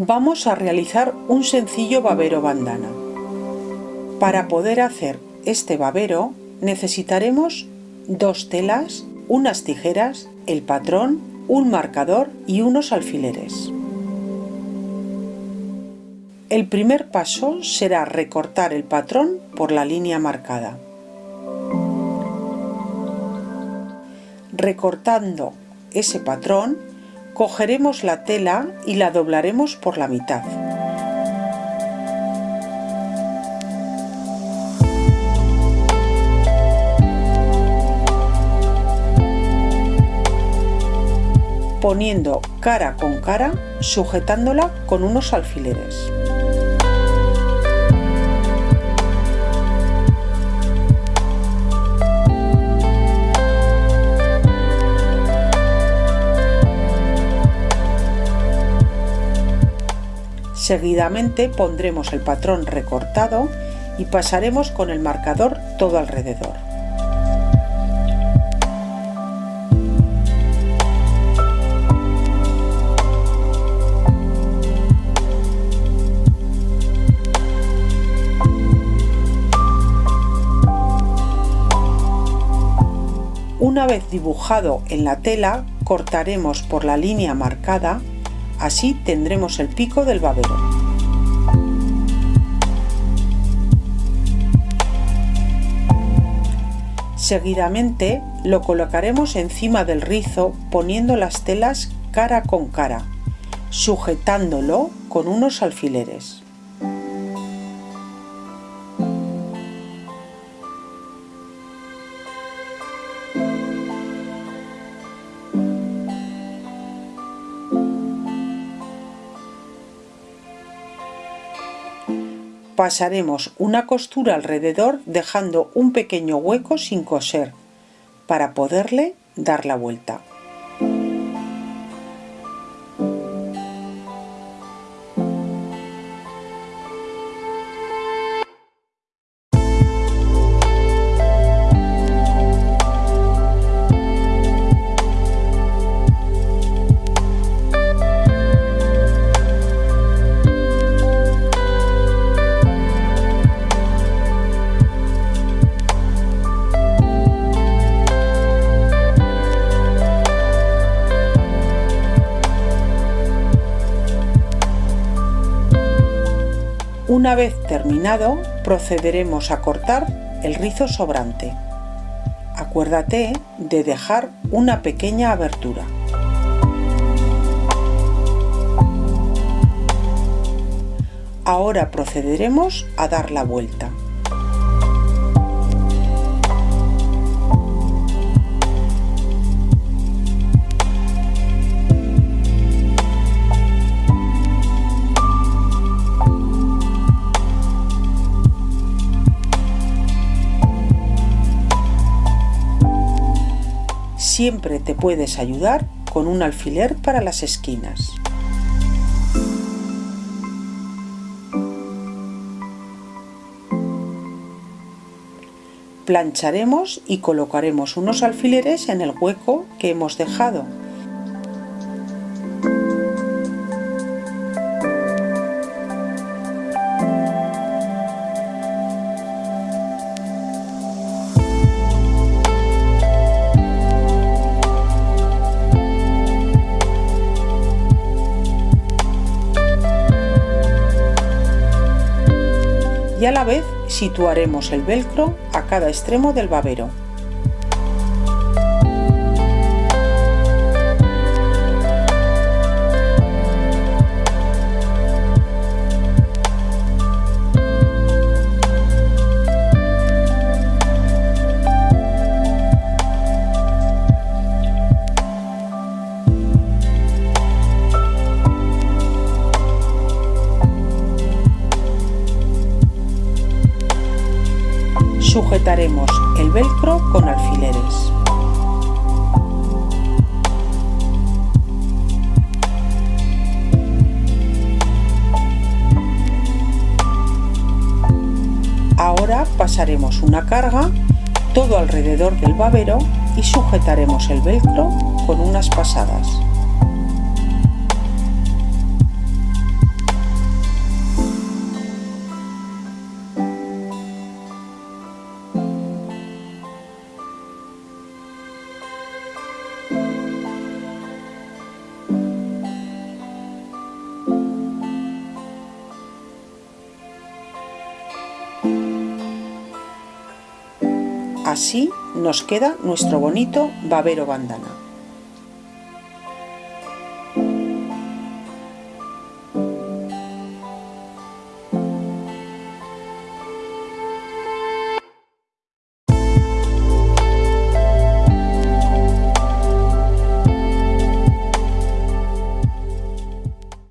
Vamos a realizar un sencillo babero bandana. Para poder hacer este babero necesitaremos dos telas, unas tijeras, el patrón, un marcador y unos alfileres. El primer paso será recortar el patrón por la línea marcada. Recortando ese patrón, cogeremos la tela y la doblaremos por la mitad. poniendo cara con cara, sujetándola con unos alfileres. Seguidamente pondremos el patrón recortado y pasaremos con el marcador todo alrededor. Una vez dibujado en la tela, cortaremos por la línea marcada Así tendremos el pico del babero. Seguidamente lo colocaremos encima del rizo poniendo las telas cara con cara, sujetándolo con unos alfileres. Pasaremos una costura alrededor dejando un pequeño hueco sin coser para poderle dar la vuelta. Una vez terminado, procederemos a cortar el rizo sobrante. Acuérdate de dejar una pequeña abertura. Ahora procederemos a dar la vuelta. Siempre te puedes ayudar con un alfiler para las esquinas. Plancharemos y colocaremos unos alfileres en el hueco que hemos dejado y a la vez situaremos el velcro a cada extremo del babero. Sujetaremos el velcro con alfileres. Ahora pasaremos una carga todo alrededor del babero y sujetaremos el velcro con unas pasadas. Así nos queda nuestro bonito babero bandana.